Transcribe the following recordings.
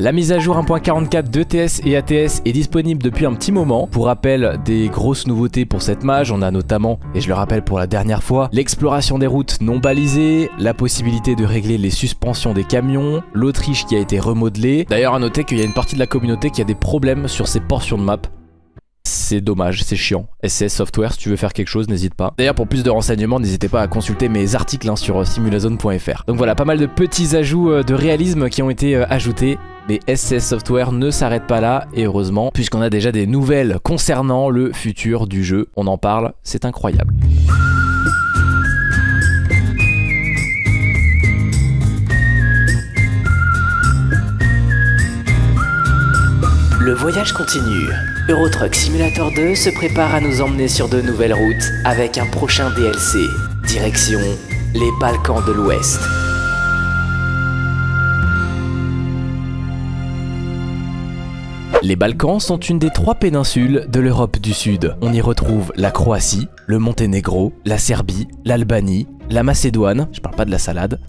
La mise à jour 1.44 d'ETS et ATS est disponible depuis un petit moment. Pour rappel, des grosses nouveautés pour cette mage, on a notamment, et je le rappelle pour la dernière fois, l'exploration des routes non balisées, la possibilité de régler les suspensions des camions, l'Autriche qui a été remodelée. D'ailleurs à noter qu'il y a une partie de la communauté qui a des problèmes sur ces portions de map c'est dommage, c'est chiant. SS Software, si tu veux faire quelque chose, n'hésite pas. D'ailleurs, pour plus de renseignements, n'hésitez pas à consulter mes articles hein, sur simulazone.fr. Donc voilà, pas mal de petits ajouts euh, de réalisme qui ont été euh, ajoutés. Mais SS Software ne s'arrête pas là, et heureusement, puisqu'on a déjà des nouvelles concernant le futur du jeu. On en parle, c'est incroyable. Le voyage continue. Eurotruck Simulator 2 se prépare à nous emmener sur de nouvelles routes avec un prochain DLC. Direction les Balkans de l'Ouest. Les Balkans sont une des trois péninsules de l'Europe du Sud. On y retrouve la Croatie, le Monténégro, la Serbie, l'Albanie, la Macédoine, je parle pas de la salade,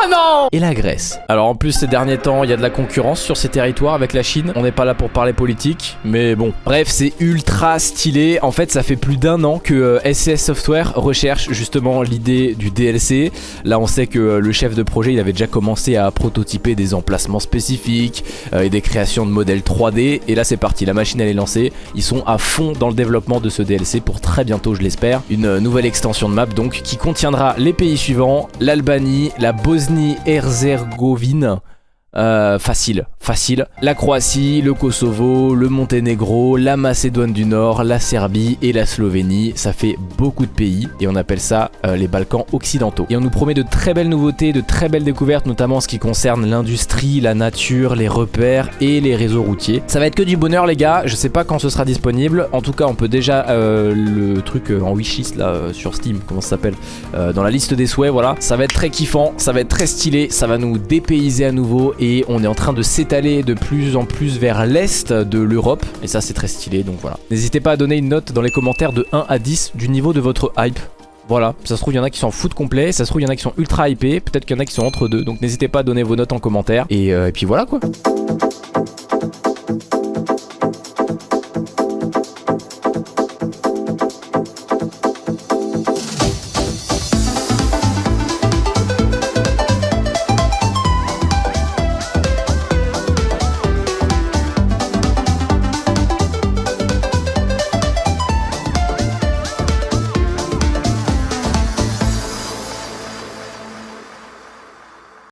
Oh non Et la Grèce. Alors en plus ces derniers temps, il y a de la concurrence sur ces territoires avec la Chine. On n'est pas là pour parler politique, mais bon. Bref, c'est ultra stylé. En fait, ça fait plus d'un an que SCS euh, Software recherche justement l'idée du DLC. Là, on sait que euh, le chef de projet, il avait déjà commencé à prototyper des emplacements spécifiques euh, et des créations de modèles 3D. Et là, c'est parti. La machine, elle est lancée. Ils sont à fond dans le développement de ce DLC pour très bientôt, je l'espère. Une nouvelle extension de map donc qui contiendra les pays suivants, l'Albanie, la Bosnie-Herzégovine, euh, facile, facile. La Croatie, le Kosovo, le Monténégro, la Macédoine du Nord, la Serbie et la Slovénie. Ça fait beaucoup de pays et on appelle ça euh, les Balkans occidentaux. Et on nous promet de très belles nouveautés, de très belles découvertes, notamment en ce qui concerne l'industrie, la nature, les repères et les réseaux routiers. Ça va être que du bonheur les gars, je sais pas quand ce sera disponible. En tout cas, on peut déjà euh, le truc en wishlist là sur Steam, comment ça s'appelle Dans la liste des souhaits, voilà. Ça va être très kiffant, ça va être très stylé, ça va nous dépayser à nouveau et on est en train de s'étaler de plus en plus vers l'est de l'Europe et ça c'est très stylé donc voilà. N'hésitez pas à donner une note dans les commentaires de 1 à 10 du niveau de votre hype. Voilà, ça se trouve il y en a qui s'en foutent complet, ça se trouve il y en a qui sont ultra hypés, peut-être qu'il y en a qui sont entre deux, donc n'hésitez pas à donner vos notes en commentaire et, euh, et puis voilà quoi.